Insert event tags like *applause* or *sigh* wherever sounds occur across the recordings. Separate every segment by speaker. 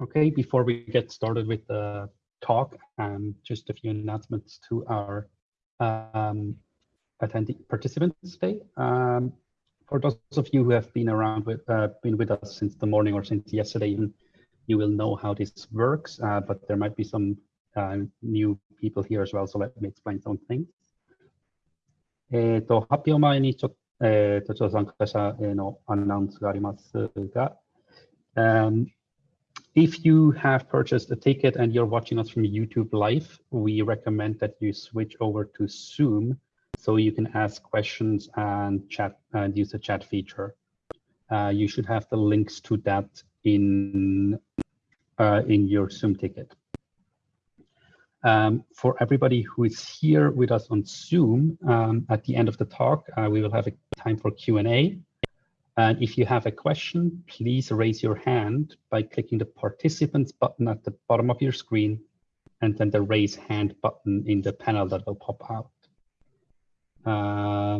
Speaker 1: Okay, before we get started with the talk, um, just a few announcements to our um, attending participants today. Um, for those of you who have been around with uh, been with us since the morning or since yesterday, even, you will know how this works. Uh, but there might be some uh, new people here as well, so let me explain some things. えっと発表前にちょっと,、えー、とちょっと参加者へのアナウンスがありますが、um, if you have purchased a ticket and you're watching us from YouTube Live, we recommend that you switch over to Zoom so you can ask questions and chat and use the chat feature. Uh, you should have the links to that in uh, in your Zoom ticket. Um, for everybody who is here with us on Zoom, um, at the end of the talk, uh, we will have a time for Q&A. And if you have a question, please raise your hand by clicking the participants button at the bottom of your screen and then the raise hand button in the panel that will pop out. あ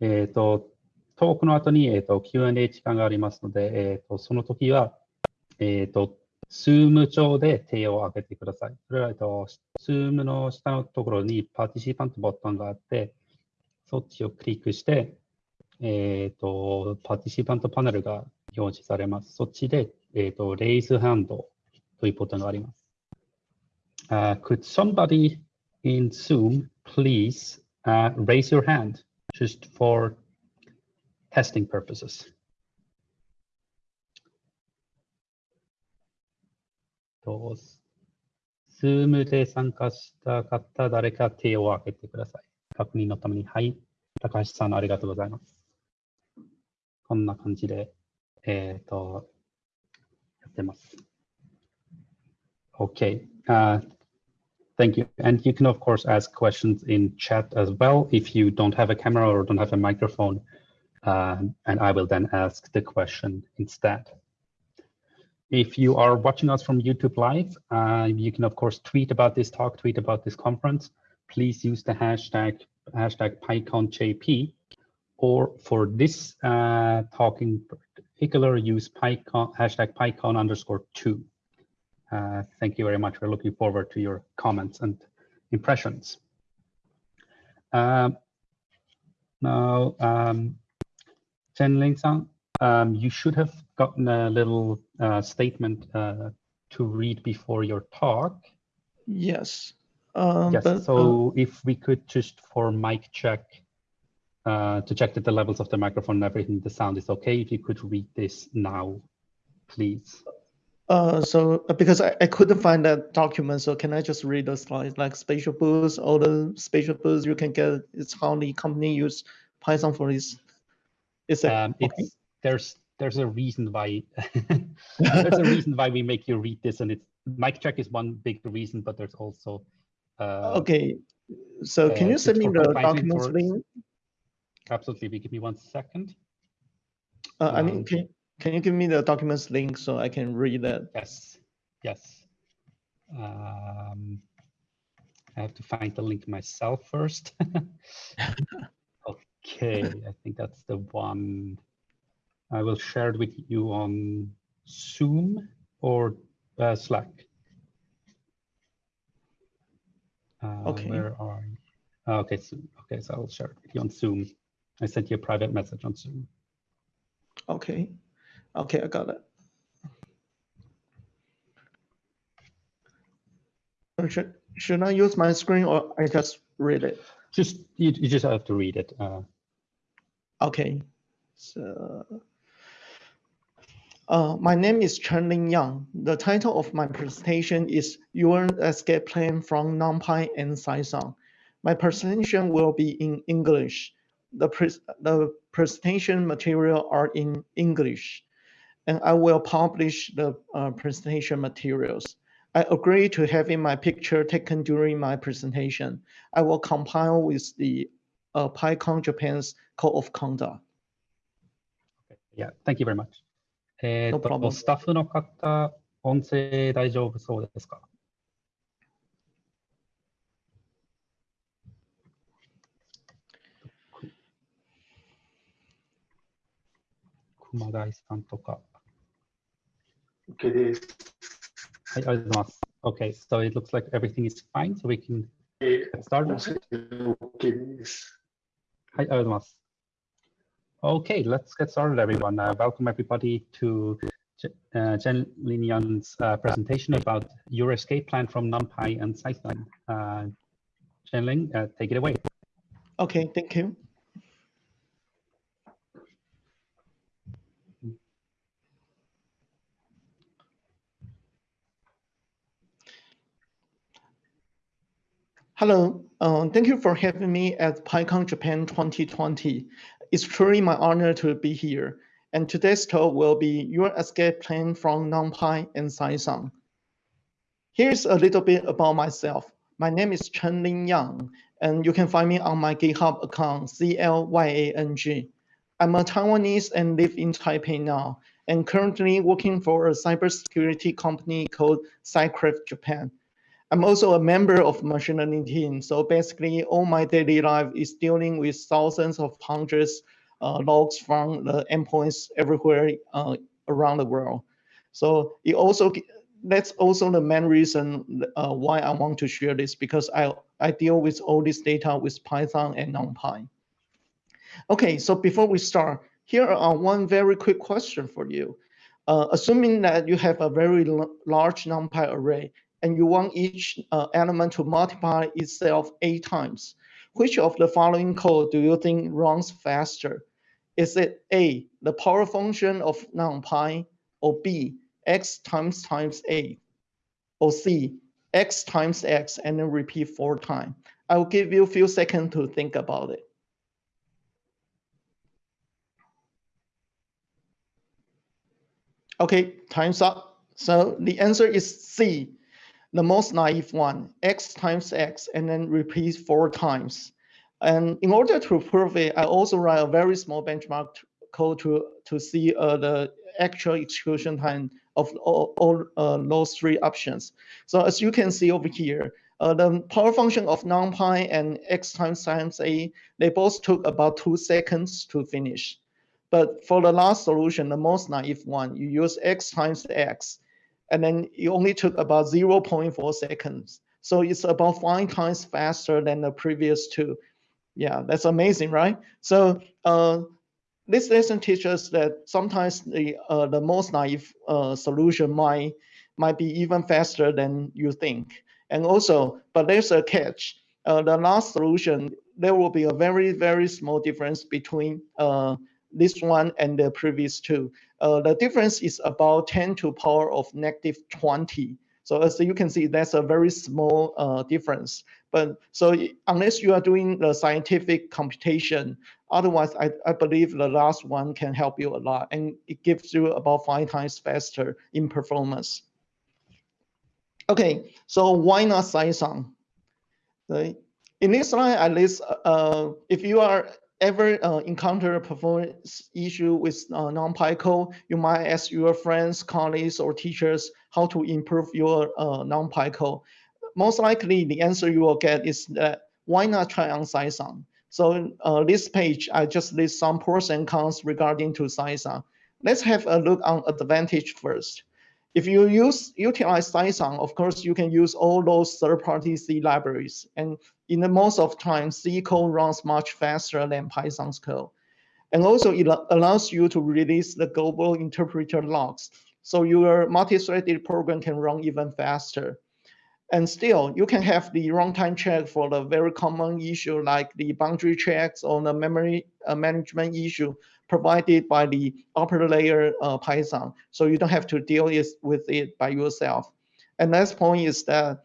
Speaker 1: えっ、ー、と、トークの後に、えーと、Q&A 時間がありますので、えーと、その時は、えっ、ー、と、Zoom 上で手を挙げてください。それは、えっ、ー、と、Zoom の下のところにパーティシパントボタンがあって、そっちをクリックして、えっ、ー、と、パティシパントパネルが表示されます。そっちで、えっ、ー、と、レイズハンドというボタンがあります。Uh, could somebody in Zoom please uh, raise your hand just for testing purposes? と、Zoom で参加した方、誰か手を挙げてください。確認のために。はい。高橋さん、ありがとうございます。こんな感じで、えっ、ー、と、やってます。Okay. Uh, thank you. And you can, of course, ask questions in chat as well if you don't have a camera or don't have a microphone. Um, and I will then ask the question instead. If you are watching us from YouTube Live, uh, you can, of course, tweet about this talk, tweet about this conference. Please use the hashtag, hashtag PyConJP or for this uh, talk in particular, use PyCon, hashtag PyCon underscore two. Uh, thank you very much. We're looking forward to your comments and impressions. Uh, now, um, Chen Ling-san, um, you should have gotten a little uh, statement uh, to read before your talk.
Speaker 2: Yes.
Speaker 1: Um, yes. But, so uh, if we could just for mic check uh, to check that the levels of the microphone and everything, the sound is okay. If you could read this now, please.
Speaker 2: Uh, so uh, because I, I couldn't find that document, so can I just read the slides like spatial boost, all the spatial boost you can get, it's how the company use Python for this.
Speaker 1: Is that um, okay? it's, there's there's a reason why *laughs* *laughs* there's a reason why we make you read this and it's mic check is one big reason, but there's also
Speaker 2: uh, okay. So can uh, you send me the documents link?
Speaker 1: Absolutely. Give me one second.
Speaker 2: Uh, I mean, um, can, can you give me the documents link so I can read that?
Speaker 1: Yes. Yes. Um, I have to find the link myself first. *laughs* okay, I think that's the one. I will share it with you on Zoom or uh, Slack. Uh,
Speaker 2: okay.
Speaker 1: Where are you? Okay, so, okay, so I'll share it with you on Zoom. I sent you a private message on Zoom.
Speaker 2: Okay. Okay, I got it. Should, should I use my screen or I just read it?
Speaker 1: Just you, you just have to read it. Uh,
Speaker 2: okay. So uh, my name is Chen Ling Yang. The title of my presentation is Your Escape Plan from NumPy and Cython. My presentation will be in English the, pre the presentation material are in English, and I will publish the uh, presentation materials. I agree to having my picture taken during my presentation. I will compile with the uh, PyCon Japan's Code of Conduct.
Speaker 1: Yeah, thank you very much.
Speaker 2: えー、
Speaker 1: と、スタッフの方、音声大丈夫そうですか 熊谷さんとか。
Speaker 3: OK です。
Speaker 1: Hi, Ödmas. Okay, so it looks like everything is fine, so we can get started. Hi, Ödmas. Okay, let's get started, everyone. Uh, welcome everybody to uh, Chen Linyan's uh, presentation about your escape plan from NumPy and SciSang. Uh, Chen Ling, uh, take it away.
Speaker 2: Okay, thank you. Hello, uh, thank you for having me at PyCon Japan 2020. It's truly my honor to be here. And today's talk will be your escape plan from NumPy and Cython. Here's a little bit about myself. My name is Chen Ling Yang, and you can find me on my GitHub account, C-L-Y-A-N-G. I'm a Taiwanese and live in Taipei now, and currently working for a cybersecurity company called Cycraft Japan. I'm also a member of machine learning team. So basically all my daily life is dealing with thousands of hundreds uh, logs from the endpoints everywhere uh, around the world. So it also that's also the main reason uh, why I want to share this because I, I deal with all this data with Python and NumPy. Okay, so before we start, here are one very quick question for you. Uh, assuming that you have a very large NumPy array, and you want each uh, element to multiply itself eight times. Which of the following code do you think runs faster? Is it A, the power function of NumPy, or B, x times times eight, or C, x times x and then repeat four times? I will give you a few seconds to think about it. Okay, time's up. So the answer is C, the most naive one, x times x, and then repeat four times. And in order to prove it, I also write a very small benchmark code to, to see uh, the actual execution time of all, all uh, those three options. So as you can see over here, uh, the power function of NumPy and x times times a, they both took about two seconds to finish. But for the last solution, the most naive one, you use x times x, and then it only took about 0.4 seconds. So it's about five times faster than the previous two. Yeah, that's amazing, right? So uh, this lesson teaches that sometimes the uh, the most naive uh, solution might might be even faster than you think. And also, but there's a catch. Uh, the last solution, there will be a very very small difference between uh, this one and the previous two. Uh, the difference is about 10 to power of negative 20. So as you can see, that's a very small uh, difference. But so unless you are doing the scientific computation, otherwise I, I believe the last one can help you a lot and it gives you about five times faster in performance. Okay, so why not Cython? Right. In this slide, at least uh, if you are ever uh, encounter a performance issue with uh, NumPy code, you might ask your friends, colleagues, or teachers how to improve your uh, NumPy code. Most likely, the answer you will get is that why not try on Cython? So uh, this page, I just list some pros and cons regarding to Cython. Let's have a look on advantage first. If you use utilize Cython, of course, you can use all those third-party C libraries. And in the most of time, C code runs much faster than Python's code. And also it allows you to release the global interpreter logs. So your multi-threaded program can run even faster. And still, you can have the runtime check for the very common issue like the boundary checks or the memory uh, management issue provided by the upper layer uh, Python. So you don't have to deal with it by yourself. And last point is that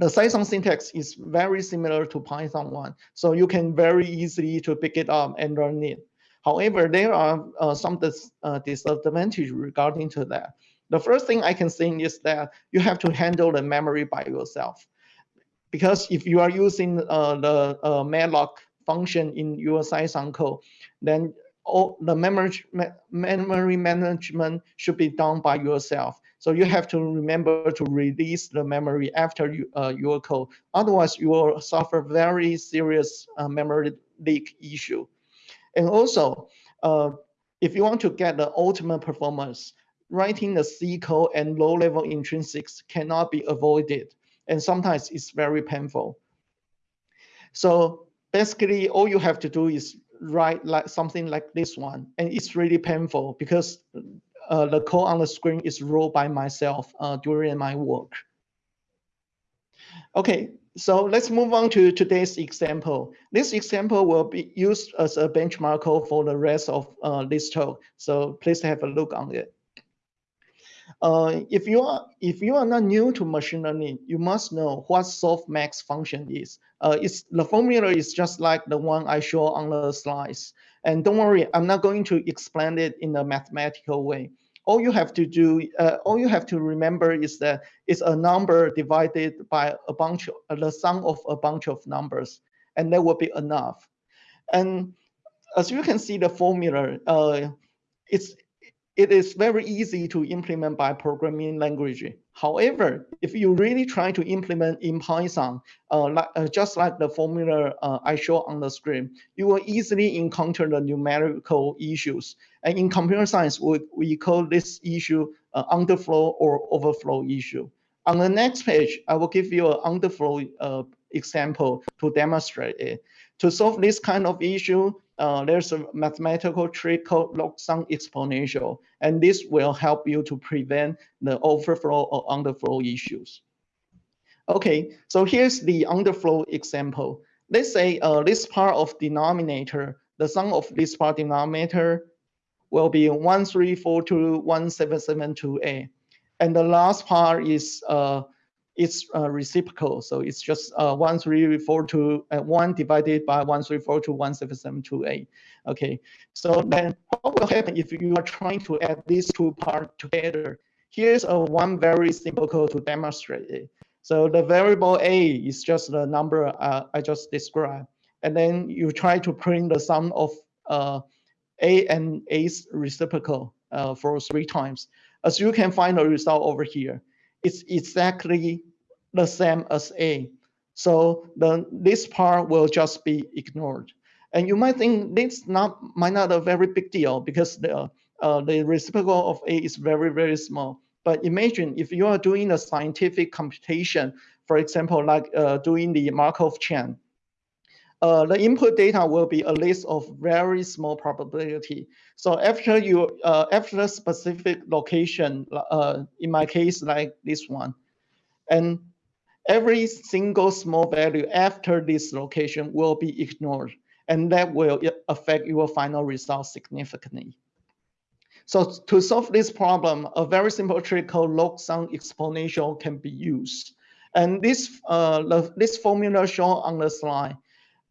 Speaker 2: the Cython syntax is very similar to Python one. So you can very easily to pick it up and learn it. However, there are uh, some dis uh, disadvantages regarding to that. The first thing I can think is that you have to handle the memory by yourself. Because if you are using uh, the uh, malloc function in your Cython code, then all the memory, memory management should be done by yourself. So you have to remember to release the memory after you, uh, your code. Otherwise, you will suffer very serious uh, memory leak issue. And also, uh, if you want to get the ultimate performance, writing the C code and low-level intrinsics cannot be avoided, and sometimes it's very painful. So basically, all you have to do is write like something like this one, and it's really painful because uh, the code on the screen is wrote by myself uh, during my work. Okay, so let's move on to today's example. This example will be used as a benchmark code for the rest of uh, this talk. So please have a look on it. Uh, if you are if you are not new to machine learning, you must know what softmax function is. Uh, it's the formula is just like the one I show on the slides. And don't worry, I'm not going to explain it in a mathematical way all you have to do, uh, all you have to remember is that it's a number divided by a bunch, of, the sum of a bunch of numbers, and that will be enough. And as you can see the formula, uh, it's it is very easy to implement by programming language. However, if you really try to implement in Python, uh, like, uh, just like the formula uh, I show on the screen, you will easily encounter the numerical issues. And in computer science, we, we call this issue uh, underflow or overflow issue. On the next page, I will give you an underflow uh, example to demonstrate it. To solve this kind of issue, uh, there's a mathematical trick called log sum exponential, and this will help you to prevent the overflow or underflow issues. Okay, so here's the underflow example. Let's say uh, this part of denominator, the sum of this part denominator will be 134217728. And the last part is uh, it's uh, reciprocal. So it's just uh, 1342, uh, 1 divided by 134217728. Okay, so then what will happen if you are trying to add these two parts together? Here's a one very simple code to demonstrate it. So the variable a is just the number uh, I just described. And then you try to print the sum of uh, a and a's reciprocal uh, for three times. As you can find the result over here, it's exactly the same as A. So the, this part will just be ignored. And you might think this not might not a very big deal because the uh, the reciprocal of A is very, very small. But imagine if you are doing a scientific computation, for example, like uh, doing the Markov chain, uh, the input data will be a list of very small probability. So after you, uh, after a specific location, uh, in my case, like this one, and every single small value after this location will be ignored, and that will affect your final result significantly. So to solve this problem, a very simple trick called log sum exponential can be used. And this, uh, this formula shown on the slide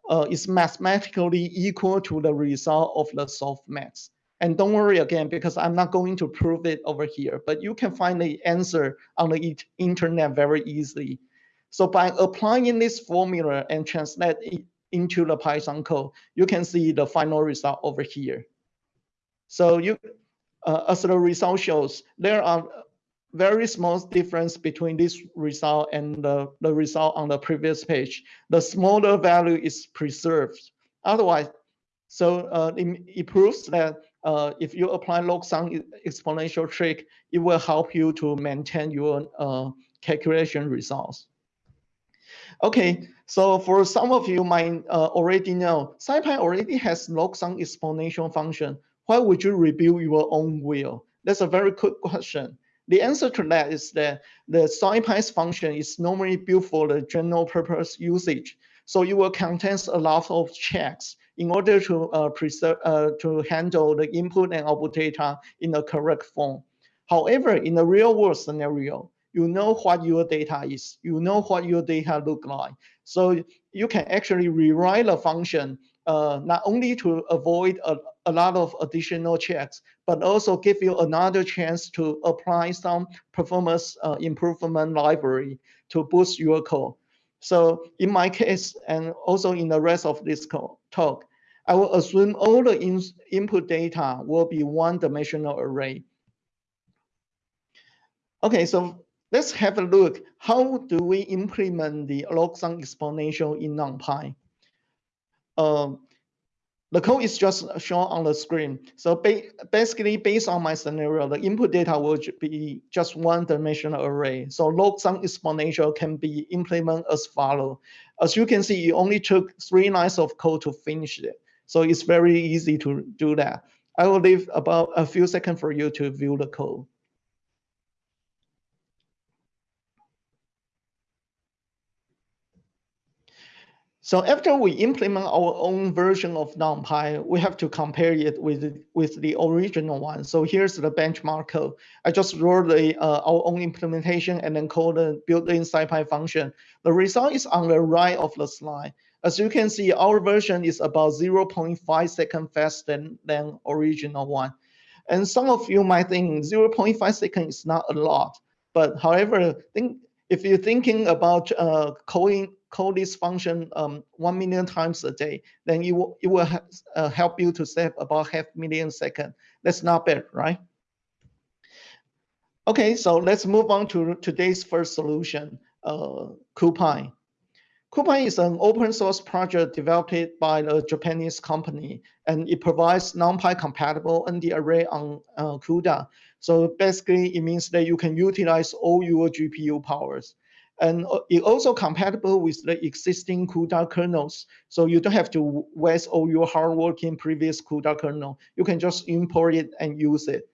Speaker 2: uh, is mathematically equal to the result of the softmax. And don't worry again, because I'm not going to prove it over here, but you can find the answer on the internet very easily. So by applying this formula and translate it into the Python code, you can see the final result over here. So you, uh, as the result shows, there are very small difference between this result and the, the result on the previous page. The smaller value is preserved. Otherwise, so uh, it, it, proves that uh, if you apply log sum exponential trick, it will help you to maintain your uh, calculation results. Okay, so for some of you might uh, already know, SciPy already has log sum exponential function. Why would you rebuild your own wheel? That's a very good question. The answer to that is that the SciPy's function is normally built for the general purpose usage. So it will contain a lot of checks in order to uh, preserve, uh, to handle the input and output data in the correct form. However, in the real world scenario, you know what your data is, you know what your data look like. So you can actually rewrite the function uh, not only to avoid a, a lot of additional checks, but also give you another chance to apply some performance uh, improvement library to boost your code. So in my case, and also in the rest of this talk, I will assume all the in input data will be one-dimensional array. Okay, so let's have a look. How do we implement the log sum exponential in NumPy? Um, the code is just shown on the screen. So ba basically, based on my scenario, the input data will be just one dimensional array. So log sum exponential can be implemented as follow. As you can see, it only took three lines of code to finish it. So it's very easy to do that. I will leave about a few seconds for you to view the code. So after we implement our own version of NumPy, we have to compare it with, with the original one. So here's the benchmark code. I just wrote the, uh, our own implementation and then called the built-in SciPy function. The result is on the right of the slide. As you can see, our version is about 0.5 second faster than, than original one. And some of you might think 0.5 seconds is not a lot. But however, think if you're thinking about uh, coding code this function um, 1 million times a day, then it will, it will uh, help you to save about half million second. That's not bad, right? Okay, so let's move on to today's first solution, uh. CuPy is an open source project developed by a Japanese company, and it provides NumPy compatible ND array on uh, CUDA. So basically, it means that you can utilize all your GPU powers. And uh, it also compatible with the existing CUDA kernels. So you don't have to waste all your hard work in previous CUDA kernel. You can just import it and use it.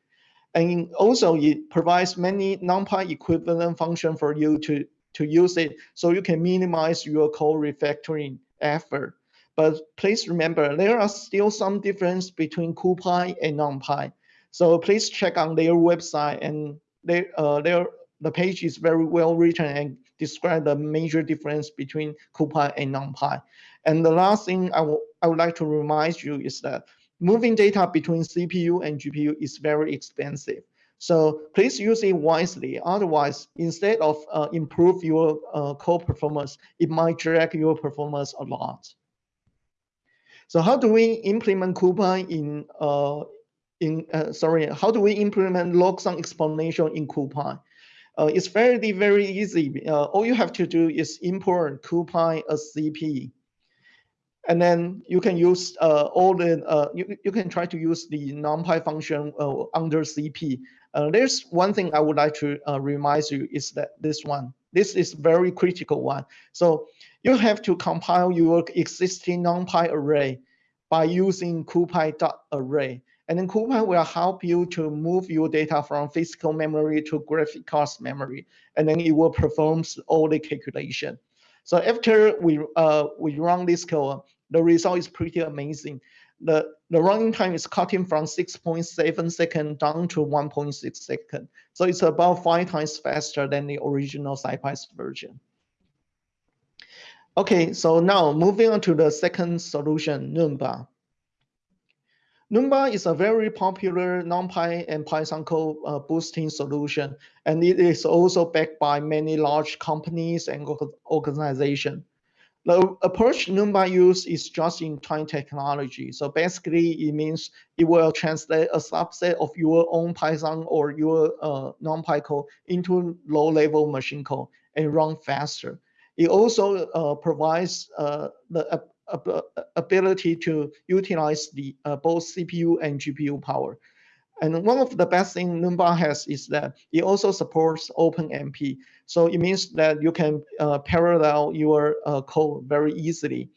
Speaker 2: And also it provides many NumPy equivalent function for you to, to use it. So you can minimize your code refactoring effort. But please remember, there are still some difference between CuPy and NumPy. So please check on their website and they, uh, their, the page is very well written and describe the major difference between CuPy and NumPy. And the last thing I, I would like to remind you is that moving data between CPU and GPU is very expensive. So please use it wisely. Otherwise, instead of uh, improve your uh, code performance, it might drag your performance a lot. So how do we implement CuPy in uh, in uh, sorry? How do we implement log sum exponential in CuPy? Uh, it's very, very easy. Uh, all you have to do is import CuPy as CP. And then you can use uh, all the, uh, you, you can try to use the NumPy function uh, under CP. Uh, there's one thing I would like to remind you is that this one, this is very critical one. So you have to compile your existing NumPy array by using CuPy.array. And then CuPy will help you to move your data from physical memory to graphic cards memory, and then it will perform all the calculation. So after we uh, we run this code, the result is pretty amazing. The, the running time is cutting from 6.7 second down to 1.6 second. So it's about five times faster than the original SciPy version. Okay, so now moving on to the second solution, Numba. Numba is a very popular NumPy and Python code uh, boosting solution, and it is also backed by many large companies and organizations. The approach Numba uses is just-in-time technology. So basically, it means it will translate a subset of your own Python or your uh, NumPy code into low-level machine code and run faster. It also uh, provides uh, the ability to utilize the uh, both CPU and GPU power. And one of the best thing Numba has is that it also supports OpenMP. So it means that you can uh, parallel your uh, code very easily.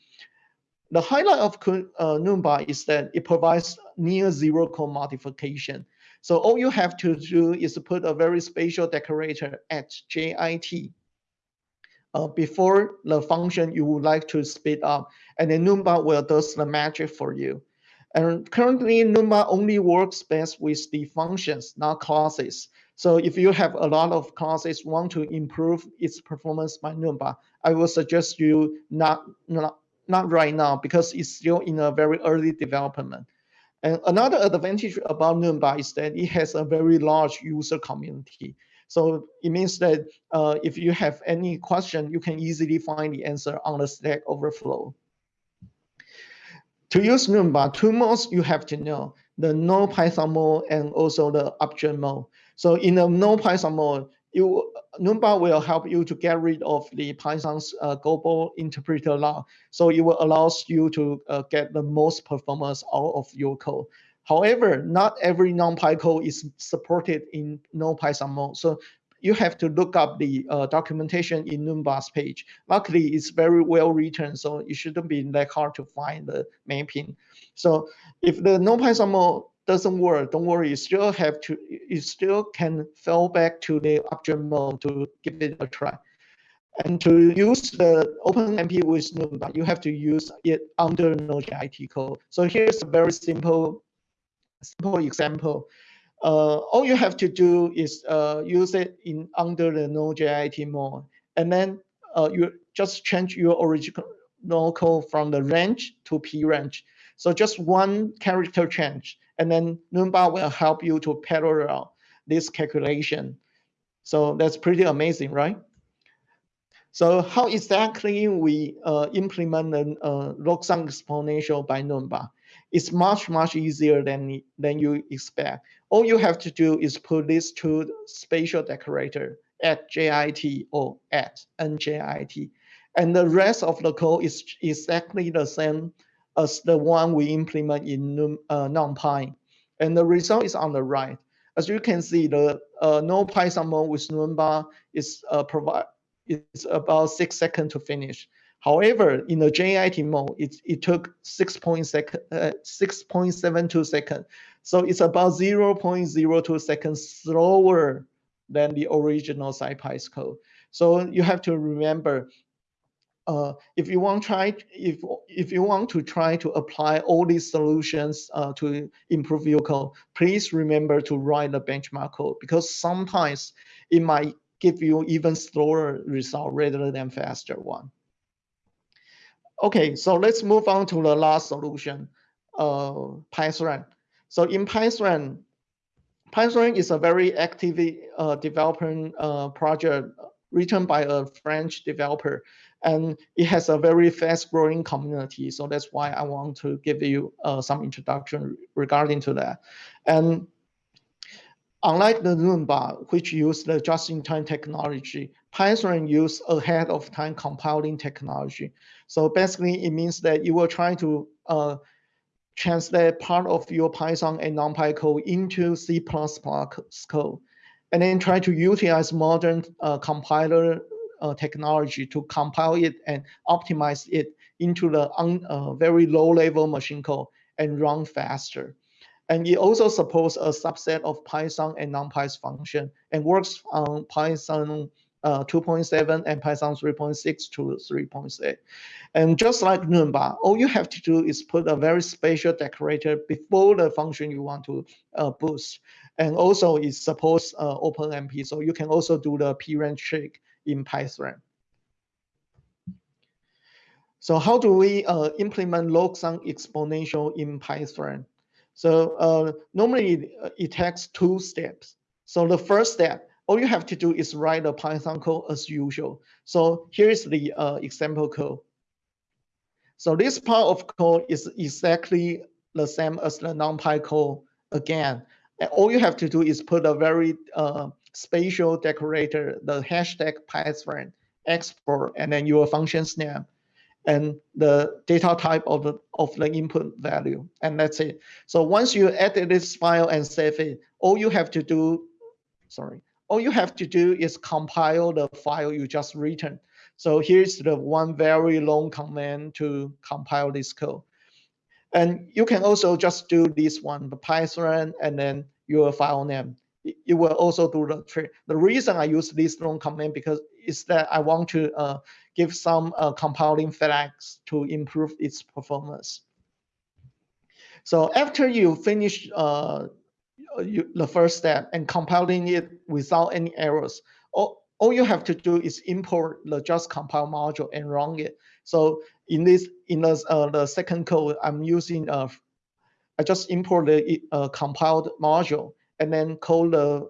Speaker 2: The highlight of uh, Numba is that it provides near zero code modification. So all you have to do is put a very special decorator at JIT uh, before the function you would like to speed up, and then Numba will do the magic for you. And currently, Numba only works best with the functions, not classes. So if you have a lot of classes want to improve its performance by Numba, I will suggest you not, not, not right now because it's still in a very early development. And another advantage about Numba is that it has a very large user community. So it means that uh, if you have any question, you can easily find the answer on the Stack Overflow. To use Numba, two modes you have to know, the no Python mode and also the object mode. So in the no Python mode, you Numba will help you to get rid of the Python's uh, global interpreter lock. So it will allows you to uh, get the most performance out of your code. However, not every NumPy code is supported in no Python mode. So you have to look up the uh, documentation in Numba's page. Luckily, it's very well written, so it shouldn't be that hard to find the mapping. So if the NumPy mode doesn't work, don't worry, you still have to, you still can fall back to the object mode to give it a try. And to use the OpenMP with Numba, you have to use it under Node.js code. So here's a very simple, simple example. Uh, all you have to do is uh, use it in under the Node.js mode, and then uh, you just change your original code from the range to p range. So just one character change, and then Numba will help you to parallel this calculation. So that's pretty amazing, right? So how exactly we uh, implement the uh, log sum exponential by Numba? It's much, much easier than, than you expect. All you have to do is put these two spatial decorator at JIT or at NJIT. And the rest of the code is exactly the same as the one we implement in uh, NumPy. And the result is on the right. As you can see, the uh, no Python mode with Numba is uh, about six seconds to finish. However, in the JIT mode, it, it took 6.72 uh, seconds. So it's about 0.02 seconds slower than the original SciPy code. So you have to remember uh, if you want try if if you want to try to apply all these solutions uh, to improve your code, please remember to write the benchmark code because sometimes it might give you even slower result rather than faster one. Okay, so let's move on to the last solution, uh. So in Pythran, Pythran is a very active uh, development uh, project written by a French developer and it has a very fast growing community. So that's why I want to give you uh, some introduction regarding to that. And unlike the Numba, which use the just-in-time technology, Pythran use ahead of time compiling technology. So basically it means that you will try to uh, translate part of your Python and NumPy code into C++ code, and then try to utilize modern uh, compiler uh, technology to compile it and optimize it into the un, uh, very low level machine code and run faster. And it also supports a subset of Python and NumPy's function and works on Python uh, 2.7 and Python 3.6 to 3.8. And just like Numba, all you have to do is put a very special decorator before the function you want to uh, boost. And also it supports uh, OpenMP, so you can also do the p-range trick in Pythran. So how do we uh, implement log sum exponential in Pythran? So uh, normally uh, it takes two steps. So the first step, all you have to do is write the Python code as usual. So here is the uh, example code. So this part of code is exactly the same as the NumPy code again. And all you have to do is put a very uh, spatial decorator, the hashtag pythran export, and then your function's name and the data type of the, of the input value, and that's it. So once you edit this file and save it, all you have to do, sorry, all you have to do is compile the file you just written. So here's the one very long command to compile this code. And you can also just do this one, the Python, and then your file name it will also do the trick. The reason I use this long command because is that I want to uh, give some uh, compiling flags to improve its performance. So after you finish uh, you, the first step and compiling it without any errors, all, all you have to do is import the just compile module and run it. So in this, in the, uh, the second code, I'm using, uh, I just import the uh, compiled module and then call the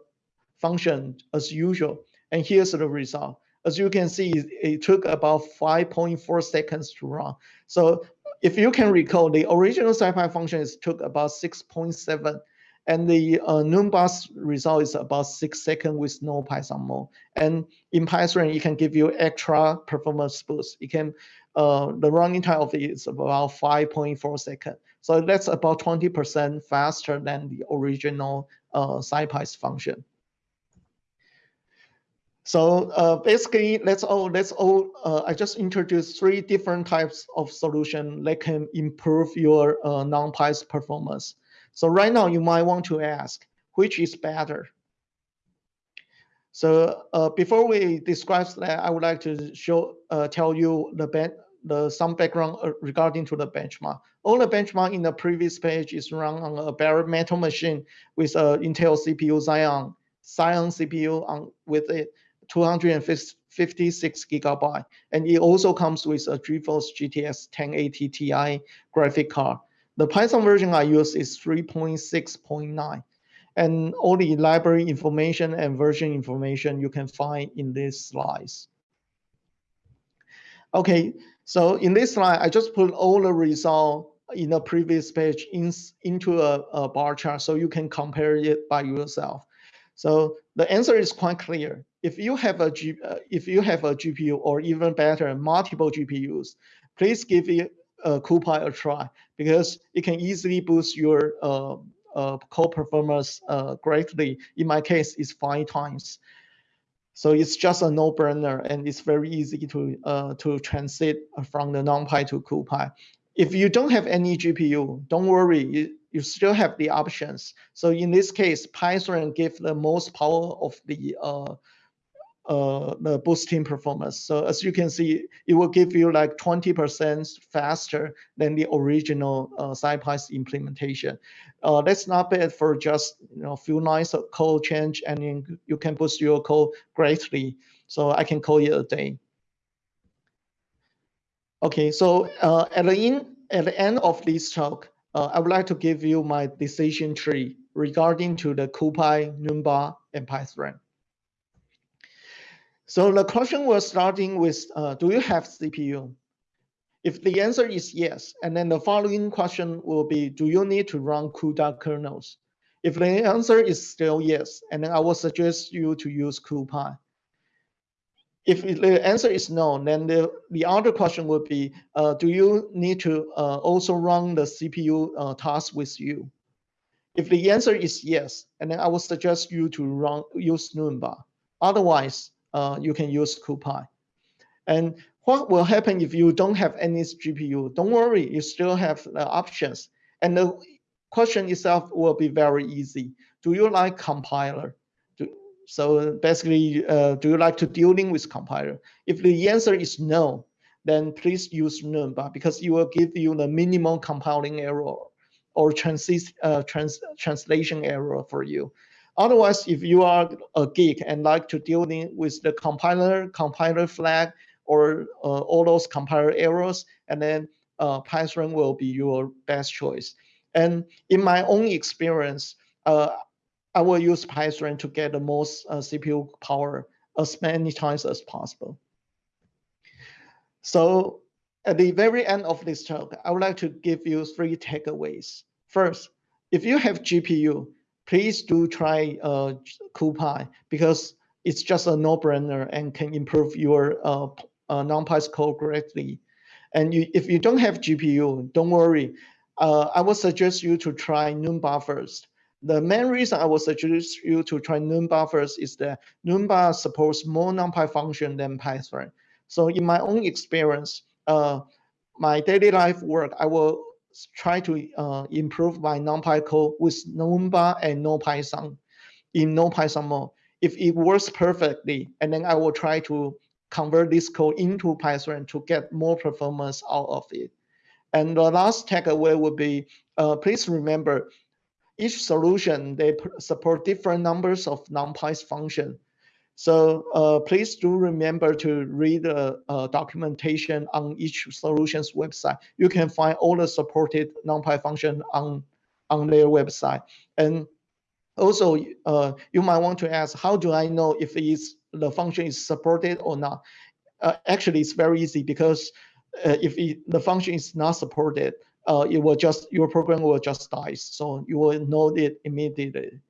Speaker 2: function as usual. And here's the result. As you can see, it took about 5.4 seconds to run. So if you can recall, the original SciPy function is took about 6.7. and the uh, Numba's result is about six seconds with no Python mode. And in Pythran, it can give you extra performance boost. It can, uh, the running time of it is about 5.4 seconds. So that's about 20% faster than the original uh, SciPy's function. So uh, basically, let's all let's all. Uh, I just introduced three different types of solution that can improve your uh, NumPy's performance. So right now, you might want to ask, which is better? So uh, before we describe that, I would like to show uh, tell you the the some background uh, regarding to the benchmark. All the benchmark in the previous page is run on a bare metal machine with a Intel CPU Xeon Xeon CPU on with it 256 gigabyte. And it also comes with a GeForce GTX 1080 Ti graphic card. The Python version I use is 3.6.9. And all the library information and version information you can find in these slides. Okay, so in this slide, I just put all the result in the previous page in, into a, a bar chart so you can compare it by yourself. So the answer is quite clear. If you have a G, uh, if you have a GPU or even better, multiple GPUs, please give it uh, CuPy a try because it can easily boost your uh, uh, performance uh, greatly. In my case, it's five times. So it's just a no-brainer and it's very easy to uh, to transit from the NumPy to CuPy. If you don't have any GPU, don't worry you still have the options. So in this case, Pythran gives the most power of the uh, uh, the boosting performance. So as you can see, it will give you like 20% faster than the original uh, SciPy's implementation. Uh, that's not bad for just you know a few lines of code change, and you, you can boost your code greatly. So I can call it a day. Okay, so uh, at the in at the end of this talk, uh, I would like to give you my decision tree regarding to the CuPy, Numba, and Pythran. So the question was starting with, uh, do you have CPU? If the answer is yes, and then the following question will be, do you need to run CUDA kernels? If the answer is still yes, and then I will suggest you to use CuPy. If the answer is no, then the, the other question would be, uh, do you need to uh, also run the CPU uh, task with you? If the answer is yes, and then I would suggest you to run use Numba. Otherwise, uh, you can use CuPy. And what will happen if you don't have any GPU? Don't worry, you still have options. And the question itself will be very easy. Do you like compiler? So basically, uh, do you like to dealing with compiler? If the answer is no, then please use Numba because it will give you the minimum compiling error or transit, uh, trans translation error for you. Otherwise, if you are a geek and like to dealing with the compiler, compiler flag, or uh, all those compiler errors, and then uh, Pythran will be your best choice. And in my own experience, uh, I will use Pythran to get the most uh, CPU power as many times as possible. So at the very end of this talk, I would like to give you three takeaways. First, if you have GPU, please do try uh, CuPy because it's just a no-brainer and can improve your uh, uh, code greatly. And you, if you don't have GPU, don't worry. Uh, I would suggest you to try Numba first. The main reason I would suggest you to try Numba first is that Numba supports more NumPy function than Pythran. So in my own experience, uh, my daily life work, I will try to uh, improve my NumPy code with Numba and no Python in no Python mode. If it works perfectly, and then I will try to convert this code into Pythran to get more performance out of it. And the last takeaway would be, uh, please remember, each solution, they support different numbers of NumPy's function. So uh, please do remember to read the uh, documentation on each solution's website. You can find all the supported NumPy function on, on their website. And also, uh, you might want to ask, how do I know if it's, the function is supported or not? Uh, actually, it's very easy because uh, if it, the function is not supported, uh, it will just your program will just die. So you will know it immediately.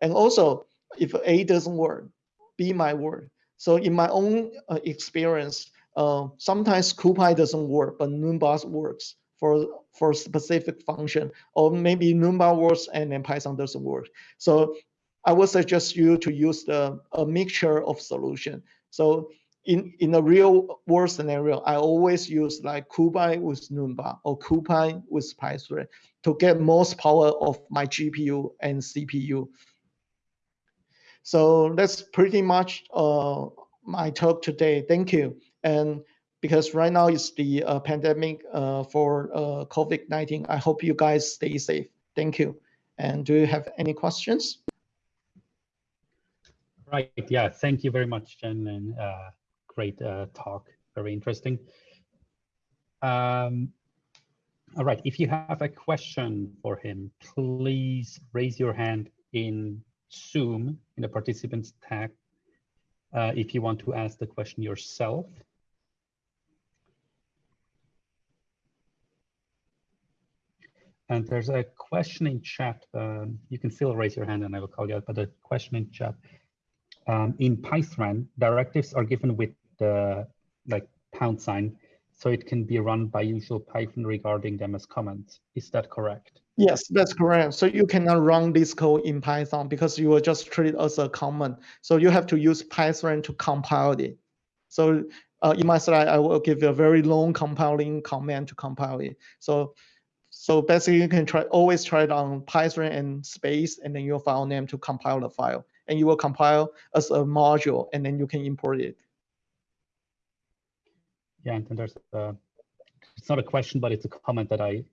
Speaker 2: And also, if A doesn't work, B might work. So in my own uh, experience, uh, sometimes CuPy doesn't work, but Numba works for for specific function, or maybe Numba works and then Pythran doesn't work. So I would suggest you to use the a mixture of solution. So in in a real world scenario, I always use like CuPy with Numba or CuPy with Pythran to get most power of my GPU and CPU. So that's pretty much uh, my talk today. Thank you. And because right now is the uh, pandemic uh, for uh, COVID-19, I hope you guys stay safe. Thank you. And do you have any questions?
Speaker 1: Right. Yeah. Thank you very much, Jen. And uh, great uh, talk. Very interesting. Um, all right. If you have a question for him, please raise your hand in Zoom in the participants tab uh, if you want to ask the question yourself. And there's a question in chat. Um, you can still raise your hand and I will call you out, but a question in chat. Um, in Pythran, directives are given with the like pound sign, so it can be run by usual Python regarding them as comments. Is that correct?
Speaker 2: Yes, that's correct. So you cannot run this code in Python because you will just treat it as a comment. So you have to use Pythran to compile it. So uh, in my slide, I will give you a very long compiling command to compile it. So so basically you can try always try it on Pythran and space and then your file name to compile the file. And you will compile as a module and then you can import it.
Speaker 1: Yeah, and there's a, it's not a question, but it's a comment that I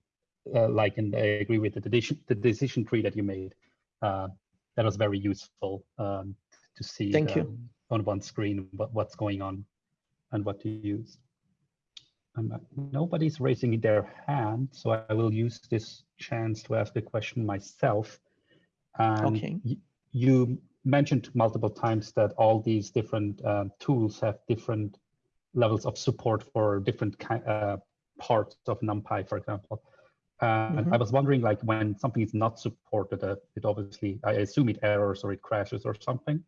Speaker 1: uh, like, and I agree with the decision, the decision tree that you made. Uh, that was very useful um, to see
Speaker 2: Thank the,
Speaker 1: you. on one screen what, what's going on and what to use. Um, nobody's raising their hand, so I will use this chance to ask a question myself. Um,
Speaker 2: okay.
Speaker 1: you mentioned multiple times that all these different um, tools have different levels of support for different uh, parts of NumPy, for example. And mm -hmm. I was wondering, like, when something is not supported, uh, it obviously, I assume it errors or it crashes or something.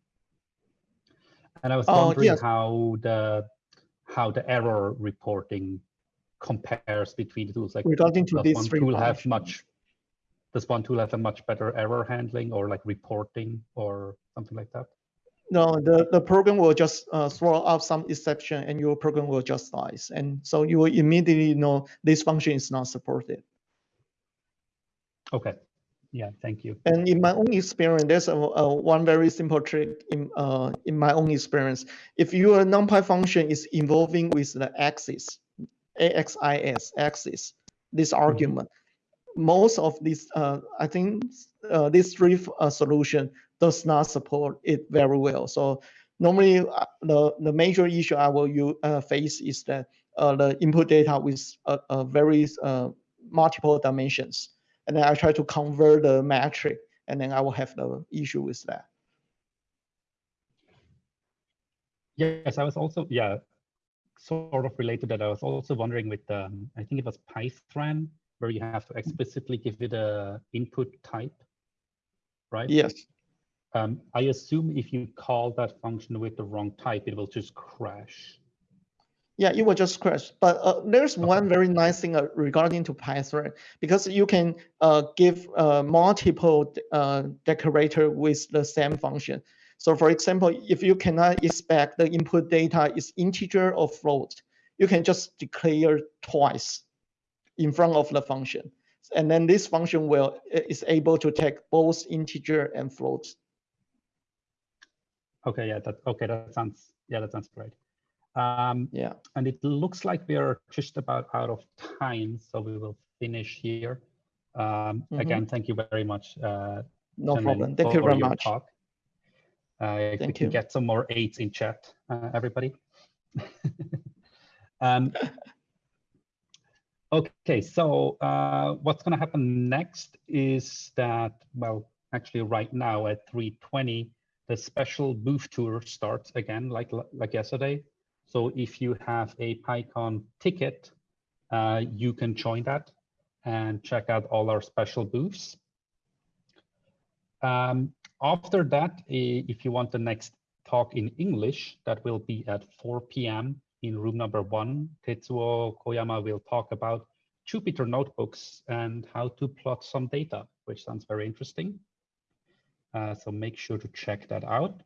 Speaker 1: And I was oh, wondering yes. how the how the error reporting compares between the tools. Like
Speaker 2: regarding to this
Speaker 1: one tool have much does one tool have a much better error handling or like reporting or something like that?
Speaker 2: No, the, the program will just uh, throw out some exception and your program will just dies. And so you will immediately know this function is not supported.
Speaker 1: Okay, yeah, thank you.
Speaker 2: And in my own experience, there's a, a one very simple trick in uh, in my own experience. If your NumPy function is involving with the axis, AXIS axis, this mm-hmm. argument, mm -hmm. most of these, uh, I think uh, this three uh, solution does not support it very well. So normally uh, the, the major issue I will use, uh, face is that uh, the input data with a, a very multiple dimensions and then I try to convert the metric, and then I will have the issue with that.
Speaker 1: Yes, I was also, yeah, sort of related that. I was also wondering with, um, I think it was Pythran, where you have to explicitly give it a input type, right?
Speaker 2: Yes.
Speaker 1: Um, I assume if you call that function with the wrong type, it will just crash
Speaker 2: yeah, it will just crash. But uh, there's one very nice thing uh, regarding to Pythran because you can uh, give uh, multiple uh, decorator with the same function. So for example, if you cannot expect the input data is integer or float, you can just declare twice in front of the function. And then this function will is able to take both integer and float.
Speaker 1: Okay, yeah, that okay, that sounds yeah, that sounds great. Um,
Speaker 2: yeah.
Speaker 1: And it looks like we are just about out of time, so we will finish here. Um, mm -hmm. Again, thank you very much. Uh,
Speaker 2: no problem. Thank you very much.
Speaker 1: Talk. Uh, thank you. Get some more eights in chat, uh, everybody. *laughs* um, okay, so uh, what's going to happen next is that, well, actually right now at 3.20, the special booth tour starts again, like like yesterday. So if you have a PyCon ticket, uh, you can join that. and check out all our special booths. Um, after that, if you want the next talk in English, that will be at 4 p.m. in room number one. Tetsuo Koyama will talk about Jupyter notebooks and how to plot some data, which sounds very interesting. Uh, so make sure to check that out.